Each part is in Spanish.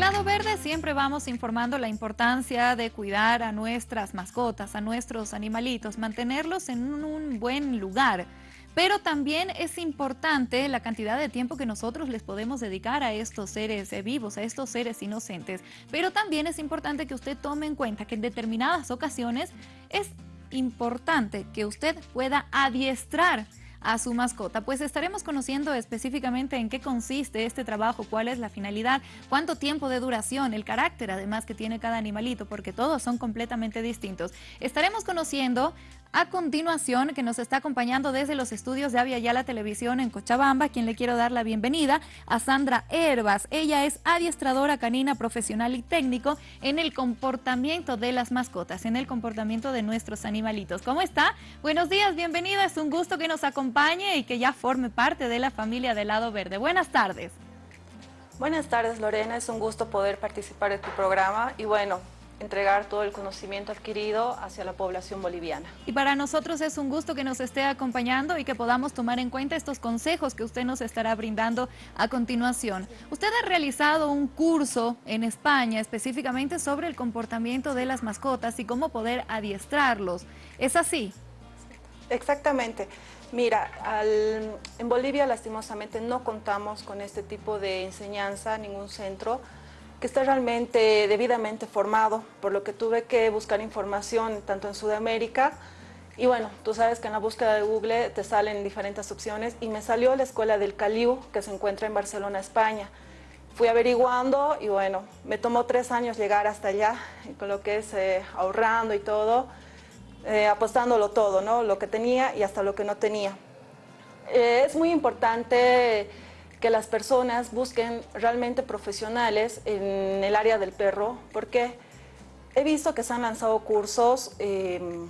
lado verde siempre vamos informando la importancia de cuidar a nuestras mascotas, a nuestros animalitos, mantenerlos en un buen lugar. Pero también es importante la cantidad de tiempo que nosotros les podemos dedicar a estos seres eh, vivos, a estos seres inocentes. Pero también es importante que usted tome en cuenta que en determinadas ocasiones es importante que usted pueda adiestrar a su mascota. Pues estaremos conociendo específicamente en qué consiste este trabajo, cuál es la finalidad, cuánto tiempo de duración, el carácter además que tiene cada animalito, porque todos son completamente distintos. Estaremos conociendo a continuación, que nos está acompañando desde los estudios de Avia Yala Televisión en Cochabamba, quien le quiero dar la bienvenida a Sandra Herbas. Ella es adiestradora canina profesional y técnico en el comportamiento de las mascotas, en el comportamiento de nuestros animalitos. ¿Cómo está? Buenos días, bienvenida. Es un gusto que nos acompañe y que ya forme parte de la familia del Lado Verde. Buenas tardes. Buenas tardes, Lorena. Es un gusto poder participar en tu programa y bueno, entregar todo el conocimiento adquirido hacia la población boliviana. Y para nosotros es un gusto que nos esté acompañando y que podamos tomar en cuenta estos consejos que usted nos estará brindando a continuación. Usted ha realizado un curso en España específicamente sobre el comportamiento de las mascotas y cómo poder adiestrarlos. ¿Es así? Exactamente. Mira, en Bolivia lastimosamente no contamos con este tipo de enseñanza, ningún centro, que esté realmente debidamente formado, por lo que tuve que buscar información tanto en Sudamérica y bueno, tú sabes que en la búsqueda de Google te salen diferentes opciones y me salió la escuela del Caliu que se encuentra en Barcelona, España. Fui averiguando y bueno, me tomó tres años llegar hasta allá, con lo que es eh, ahorrando y todo, eh, apostándolo todo, ¿no? Lo que tenía y hasta lo que no tenía. Eh, es muy importante que las personas busquen realmente profesionales en el área del perro, porque he visto que se han lanzado cursos em,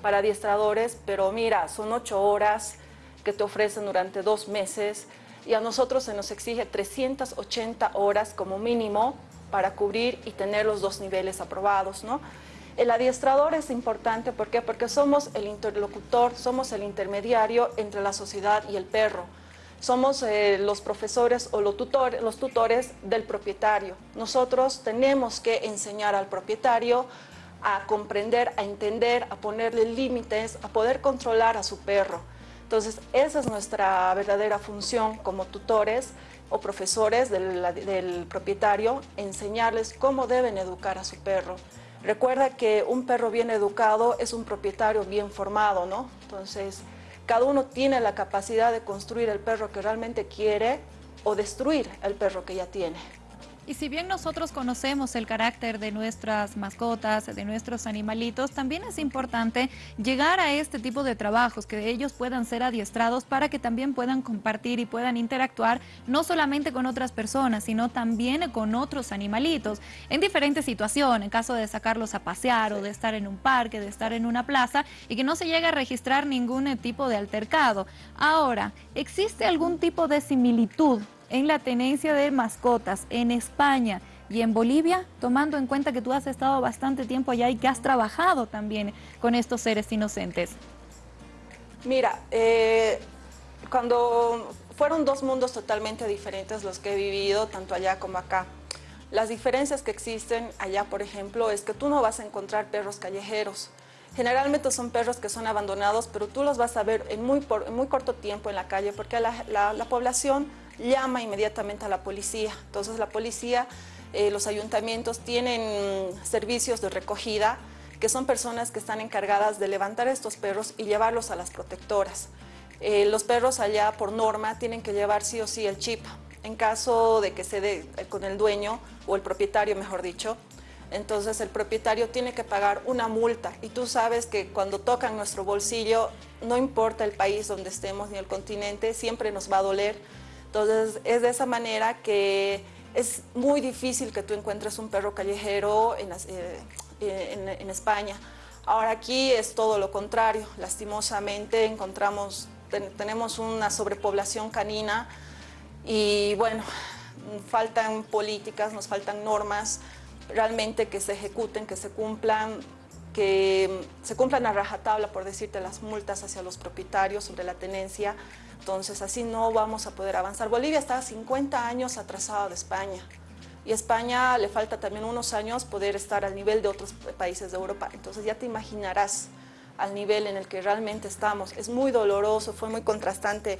para adiestradores, pero mira, son ocho horas que te ofrecen durante dos meses y a nosotros se nos exige 380 horas como mínimo para cubrir y tener los dos niveles aprobados, ¿no? El adiestrador es importante, ¿por qué? Porque somos el interlocutor, somos el intermediario entre la sociedad y el perro somos eh, los profesores o los, tutores, los tutores del propietario. Nosotros tenemos que enseñar al propietario a comprender, a entender, a ponerle límites, a poder controlar a su perro. Entonces, esa es nuestra verdadera función como tutores o profesores del, del propietario, enseñarles cómo deben educar a su perro. Recuerda que un perro bien educado es un propietario bien formado, ¿no? Entonces, cada uno tiene la capacidad de construir el perro que realmente quiere o destruir el perro que ya tiene. Y si bien nosotros conocemos el carácter de nuestras mascotas, de nuestros animalitos, también es importante llegar a este tipo de trabajos, que ellos puedan ser adiestrados para que también puedan compartir y puedan interactuar no solamente con otras personas, sino también con otros animalitos, en diferentes situaciones, en caso de sacarlos a pasear o de estar en un parque, de estar en una plaza y que no se llegue a registrar ningún tipo de altercado. Ahora, ¿existe algún tipo de similitud en la tenencia de mascotas en España y en Bolivia, tomando en cuenta que tú has estado bastante tiempo allá y que has trabajado también con estos seres inocentes? Mira, eh, cuando fueron dos mundos totalmente diferentes los que he vivido, tanto allá como acá. Las diferencias que existen allá, por ejemplo, es que tú no vas a encontrar perros callejeros. Generalmente son perros que son abandonados, pero tú los vas a ver en muy, muy corto tiempo en la calle, porque la, la población llama inmediatamente a la policía. Entonces la policía, eh, los ayuntamientos tienen servicios de recogida que son personas que están encargadas de levantar estos perros y llevarlos a las protectoras. Eh, los perros allá por norma tienen que llevar sí o sí el chip. En caso de que se dé con el dueño o el propietario, mejor dicho, entonces el propietario tiene que pagar una multa y tú sabes que cuando tocan nuestro bolsillo, no importa el país donde estemos ni el continente, siempre nos va a doler entonces es de esa manera que es muy difícil que tú encuentres un perro callejero en, eh, España. Ahora aquí es todo lo contrario, lastimosamente encontramos, tenemos una sobrepoblación canina y bueno, faltan políticas, nos faltan normas realmente que se ejecuten, que se cumplan, que se cumplan a rajatabla, por decirte, las multas hacia los propietarios sobre la tenencia, entonces así no vamos a poder avanzar. Bolivia está 50 años atrasada de España. y España le falta también unos años poder estar al nivel de otros países de Europa. Entonces ya te imaginarás al nivel en el que realmente estamos. Es muy doloroso, fue muy contrastante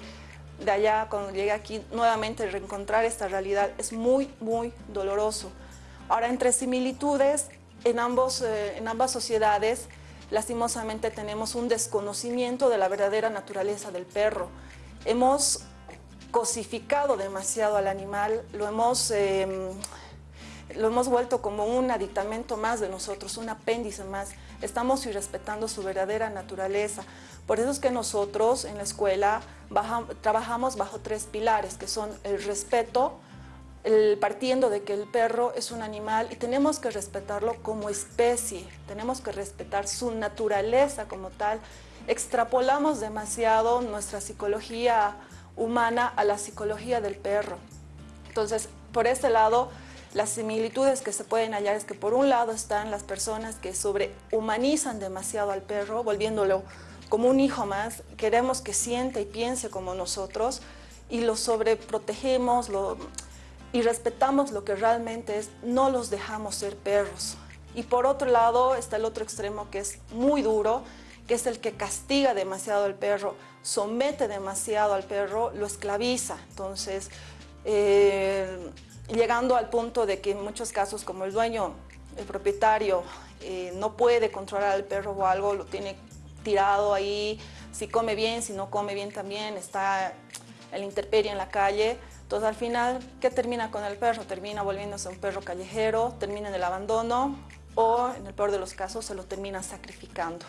de allá cuando llegué aquí nuevamente reencontrar esta realidad. Es muy, muy doloroso. Ahora, entre similitudes, en, ambos, eh, en ambas sociedades, lastimosamente tenemos un desconocimiento de la verdadera naturaleza del perro. Hemos cosificado demasiado al animal, lo hemos, em, lo hemos vuelto como un aditamento más de nosotros, un apéndice más. Estamos irrespetando su verdadera naturaleza. Por eso es que nosotros en la escuela trabajamos bajo tres pilares, que son el respeto, el, partiendo de que el perro es un animal y tenemos que respetarlo como especie, tenemos que respetar su naturaleza como tal. Extrapolamos demasiado nuestra psicología humana a la psicología del perro. Entonces, por este lado, las similitudes que se pueden hallar es que por un lado están las personas que sobrehumanizan demasiado al perro, volviéndolo como un hijo más, queremos que siente y piense como nosotros y lo sobreprotegemos lo, y respetamos lo que realmente es, no los dejamos ser perros. Y por otro lado está el otro extremo que es muy duro, que es el que castiga demasiado al perro, somete demasiado al perro, lo esclaviza. Entonces, eh, llegando al punto de que en muchos casos como el dueño, el propietario, eh, no puede controlar al perro o algo, lo tiene tirado ahí, si come bien, si no come bien también, está el interperie en la calle. Entonces al final, ¿qué termina con el perro? Termina volviéndose un perro callejero, termina en el abandono o en el peor de los casos se lo termina sacrificando.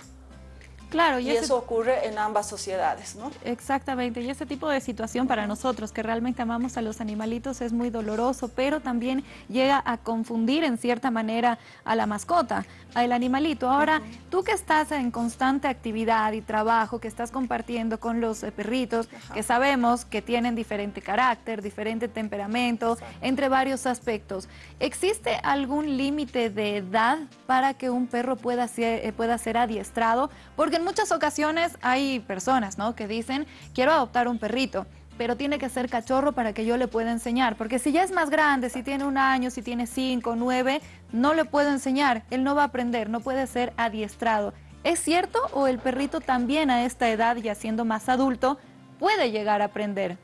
Claro, y, eso ocurre en ambas sociedades, ¿no? Exactamente, y ese tipo de situación para nosotros que realmente amamos a los animalitos es muy doloroso, pero también llega a confundir en cierta manera a la mascota, al animalito. Ahora, tú que estás en constante actividad y trabajo, que estás compartiendo con los eh, perritos, que sabemos que tienen diferente carácter, diferente temperamento, entre varios aspectos, ¿existe algún límite de edad para que un perro pueda ser, eh, pueda ser adiestrado? Porque en muchas ocasiones hay personas ¿no? que dicen, quiero adoptar un perrito, pero tiene que ser cachorro para que yo le pueda enseñar. Porque si ya es más grande, si tiene un año, si tiene cinco, nueve, no le puedo enseñar. Él no va a aprender, no puede ser adiestrado. ¿Es cierto o el perrito también a esta edad, ya siendo más adulto, puede llegar a aprender?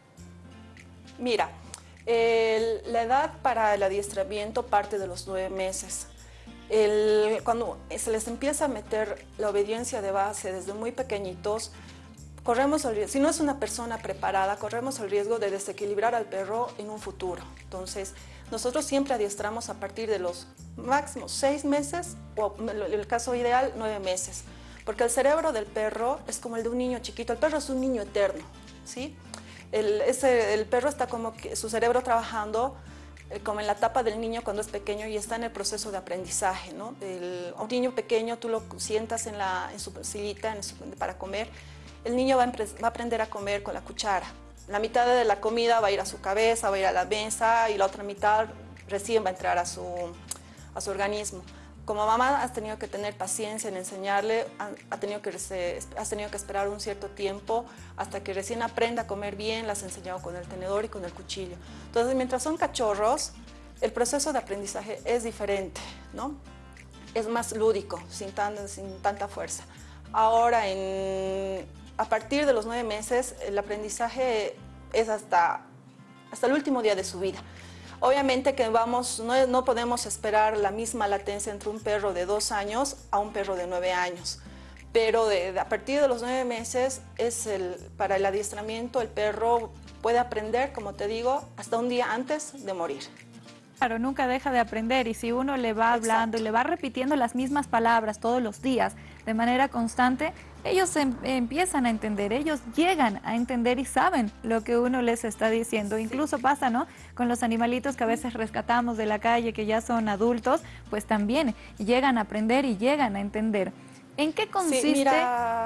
Mira, la edad para el adiestramiento parte de los nueve meses cuando se les empieza a meter la obediencia de base desde muy pequeñitos, corremos el si no es una persona preparada, corremos el riesgo de desequilibrar al perro en un futuro. Entonces, nosotros siempre adiestramos a partir de los máximos seis meses o el caso ideal nueve meses, porque el cerebro del perro es como el de un niño chiquito, el perro es un niño eterno, ¿sí? El, el perro está como que su cerebro trabajando como en la etapa del niño cuando es pequeño y está en el proceso de aprendizaje. ¿no? un niño pequeño tú lo sientas en, la, en su sillita para comer, el niño va a, aprender a comer con la cuchara. La mitad de la comida va a ir a su cabeza, va a ir a la mesa y la otra mitad recién va a entrar a su, a su organismo como mamá has tenido que tener paciencia en enseñarle, ha, tenido que, has tenido que esperar un cierto tiempo hasta que recién aprenda a comer bien, las has enseñado con el tenedor y con el cuchillo. Entonces, mientras son cachorros, el proceso de aprendizaje es diferente, ¿no? Es más lúdico, sin, sin tanta fuerza. Ahora, a partir de los nueve meses, el aprendizaje es hasta, hasta el último día de su vida. Obviamente que vamos, no, podemos esperar la misma latencia entre un perro de dos años a un perro de nueve años pero a partir de los nueve meses es para el adiestramiento el perro puede aprender, como te digo, hasta un día antes de morir. Claro, nunca deja de aprender y si uno le va hablando y le va repitiendo las mismas palabras todos los días de manera constante, ellos em, empiezan a entender, ellos llegan a entender y saben lo que uno les está diciendo. Incluso pasa, ¿no? Con los animalitos que a veces rescatamos de la calle, que ya son adultos, pues también llegan a aprender y llegan a entender. ¿En qué consiste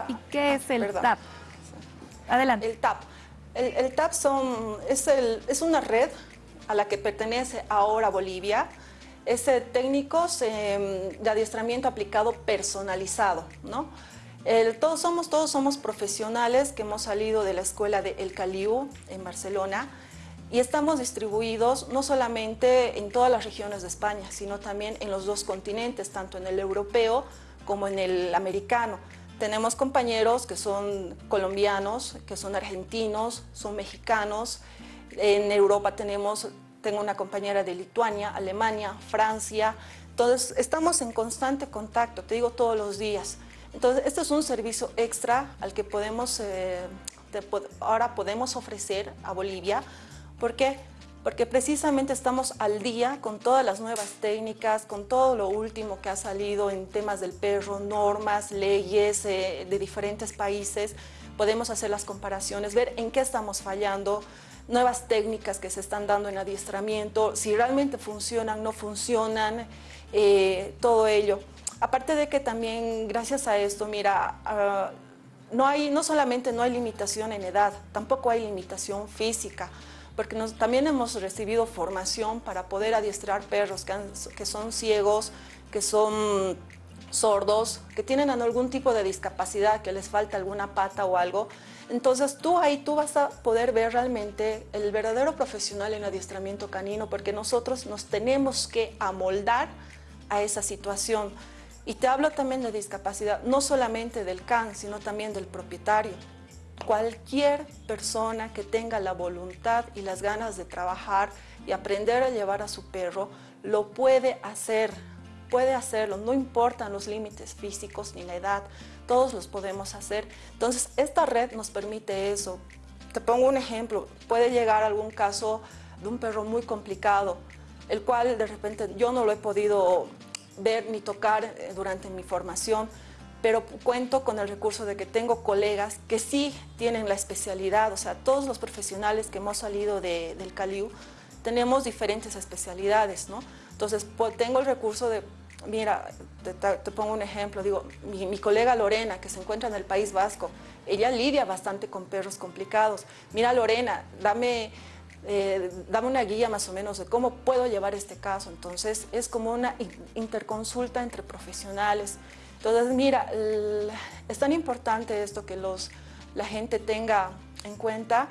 y qué es el TAP? Adelante. El TAP. El, TAP son, es, es una red a la que pertenece ahora Bolivia, es técnicos de adiestramiento aplicado personalizado, ¿no? todos, somos, todos somos profesionales que hemos salido de la escuela de El Caliú en Barcelona y estamos distribuidos no solamente en todas las regiones de España, sino también en los dos continentes, tanto en el europeo como en el americano. Tenemos compañeros que son colombianos, que son argentinos, son mexicanos. En Europa tenemos, tengo una compañera de Lituania, Alemania, Francia. Entonces, estamos en constante contacto, te digo todos los días. Entonces, este es un servicio extra al que podemos, eh, ahora podemos ofrecer a Bolivia ¿Por qué? Porque precisamente estamos al día con todas las nuevas técnicas, con todo lo último que ha salido en temas del perro, normas, leyes eh, de diferentes países. Podemos hacer las comparaciones, ver en qué estamos fallando, nuevas técnicas que se están dando en adiestramiento, si realmente funcionan, no funcionan, eh, todo ello. Aparte de que también gracias a esto, mira, ah, no, hay, no solamente no hay limitación en edad, tampoco hay limitación física porque también hemos recibido formación para poder adiestrar perros que, son ciegos, que son sordos, que tienen algún tipo de discapacidad, que les falta alguna pata o algo. Entonces tú ahí tú vas a poder ver realmente el verdadero profesional en adiestramiento canino porque nosotros nos tenemos que amoldar a esa situación. Y te hablo también de discapacidad, no solamente del can, sino también del propietario. Cualquier persona que tenga la voluntad y las ganas de trabajar y aprender a llevar a su perro, lo puede hacer, puede hacerlo, no importan los límites físicos ni la edad, todos los podemos hacer. Entonces, esta red nos permite eso. Te pongo un ejemplo, puede llegar algún caso de un perro muy complicado, el cual de repente yo no lo he podido ver ni tocar eh, durante mi formación, pero cuento con el recurso de que tengo colegas que sí tienen la especialidad, o sea, todos los profesionales que hemos salido del Caliu tenemos diferentes especialidades, ¿no? Entonces, tengo el recurso de, mira, te, pongo un ejemplo, digo, mi, colega Lorena, que se encuentra en el País Vasco, ella lidia bastante con perros complicados. Mira, Lorena, dame, eh, dame una guía más o menos de cómo puedo llevar este caso. Entonces, es como una interconsulta entre profesionales. Entonces, mira, es tan importante esto que los, la gente tenga en cuenta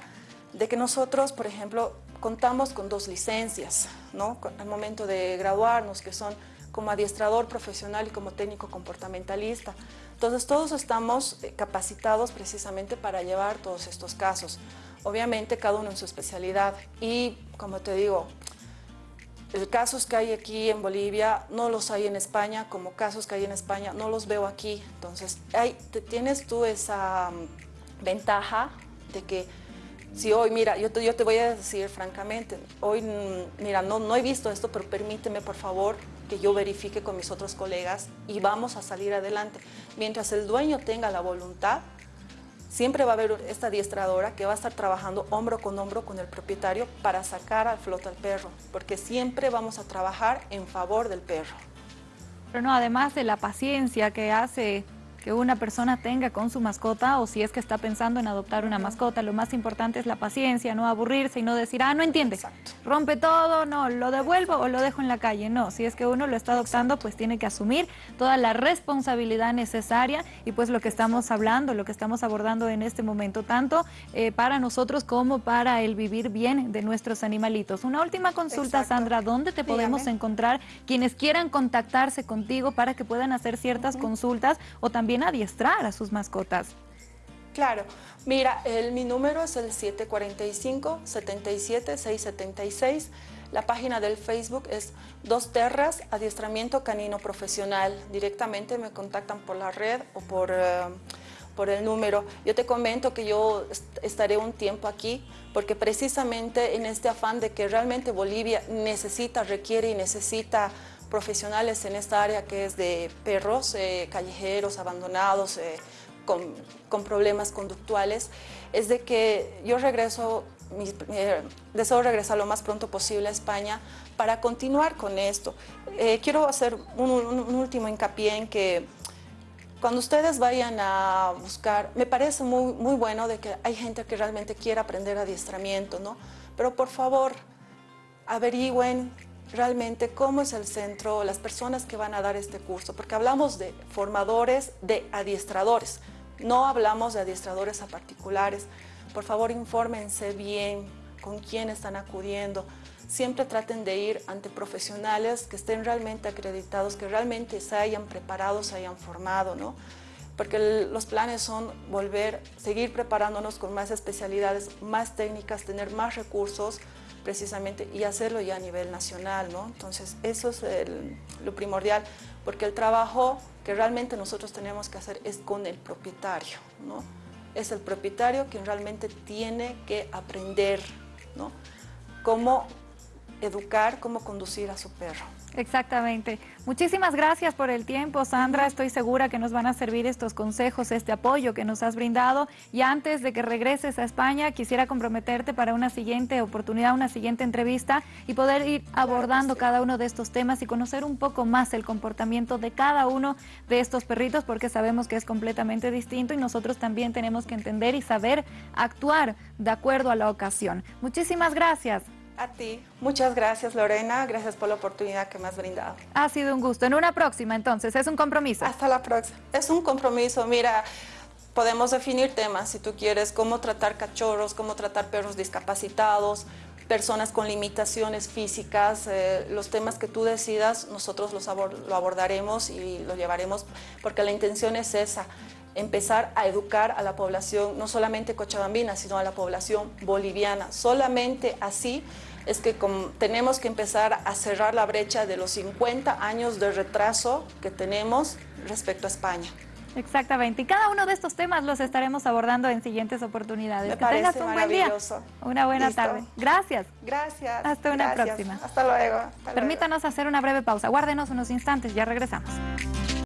de que nosotros, por ejemplo, contamos con dos licencias, ¿no? Al momento de graduarnos, que son como adiestrador profesional y como técnico comportamentalista. Entonces, todos estamos eh, capacitados precisamente para llevar todos estos casos. Obviamente, cada uno en su especialidad. Y, como te digo, el casos que hay aquí en Bolivia no los hay en España, como casos que hay en España no los veo aquí. Entonces, hay, tienes tú esa mm, ventaja de que si hoy, mira, yo te, yo te voy a decir francamente, hoy, mm, mira, no, no he visto esto, pero permíteme por favor que yo verifique con mis otros colegas y vamos a salir adelante. Mientras el dueño tenga la voluntad, siempre va a haber esta adiestradora que va a estar trabajando hombro con hombro con el propietario para sacar al flote al perro, porque siempre vamos a trabajar en favor del perro. Pero no, además de la paciencia que hace que una persona tenga con su mascota o si es que está pensando en adoptar una mascota. Lo más importante es la paciencia, no aburrirse y no decir, ah, no entiende, rompe todo, no, lo devuelvo o lo dejo en la calle. No, si es que uno lo está adoptando, pues tiene que asumir toda la responsabilidad necesaria y pues lo que estamos hablando, lo que estamos abordando en este momento, tanto eh, para nosotros como para el vivir bien de nuestros animalitos. Una última consulta, Sandra, ¿dónde te podemos encontrar quienes quieran contactarse contigo para que puedan hacer ciertas consultas o también adiestrar a sus mascotas. Claro, mira, el, mi número es el 745-77-676. La página del Facebook es Dos Terras Adiestramiento Canino Profesional. Directamente me contactan por la red o por, eh, por el número. Yo te comento que yo estaré un tiempo aquí porque precisamente en este afán de que realmente Bolivia necesita, requiere y necesita profesionales en esta área que es de perros eh, callejeros, abandonados, eh, con, problemas conductuales, es de que yo regreso, eh, deseo regresar lo más pronto posible a España para continuar con esto. quiero hacer un, último hincapié en que cuando ustedes vayan a buscar, me parece muy, muy bueno de que hay gente que realmente quiere aprender adiestramiento, ¿no? Pero por favor, averigüen realmente cómo es el centro, las personas que van a dar este curso, porque hablamos de formadores, de adiestradores, no hablamos de adiestradores a particulares. Por favor, infórmense bien, con quién están acudiendo. Siempre traten de ir ante profesionales que estén realmente acreditados, que realmente se hayan preparado, se hayan formado, ¿no? porque los planes son volver, seguir preparándonos con más especialidades, más técnicas, tener más recursos precisamente y hacerlo ya a nivel nacional, ¿no? Entonces eso es lo primordial, porque el trabajo que realmente nosotros tenemos que hacer es con el propietario, ¿no? Es el propietario quien realmente tiene que aprender, ¿no? Cómo educar, cómo conducir a su perro. Exactamente. Muchísimas gracias por el tiempo, Sandra. Estoy segura que nos van a servir estos consejos, este apoyo que nos has brindado. Y antes de que regreses a España, quisiera comprometerte para una siguiente oportunidad, una siguiente entrevista y poder ir abordando cada uno de estos temas y conocer un poco más el comportamiento de cada uno de estos perritos, porque sabemos que es completamente distinto y nosotros también tenemos que entender y saber actuar de acuerdo a la ocasión. Muchísimas gracias. A ti. Muchas gracias, Lorena. Gracias por la oportunidad que me has brindado. Ha sido un gusto. En una próxima, entonces, es un compromiso. Hasta la próxima. Es un compromiso. Mira, podemos definir temas, si tú quieres, cómo tratar cachorros, cómo tratar perros discapacitados, personas con limitaciones físicas, eh, los temas que tú decidas, nosotros los lo abordaremos y lo llevaremos, porque la intención es esa, empezar a educar a la población, no solamente cochabambina, sino a la población boliviana. Solamente así es que tenemos que empezar a cerrar la brecha de los 50 años de retraso que tenemos respecto a España. Exactamente. Y cada uno de estos temas los estaremos abordando en siguientes oportunidades. que tengas un buen día. Una buena tarde. Gracias. Gracias. Hasta una próxima. Hasta luego. Permítanos hacer una breve pausa. Guárdenos unos instantes, ya regresamos.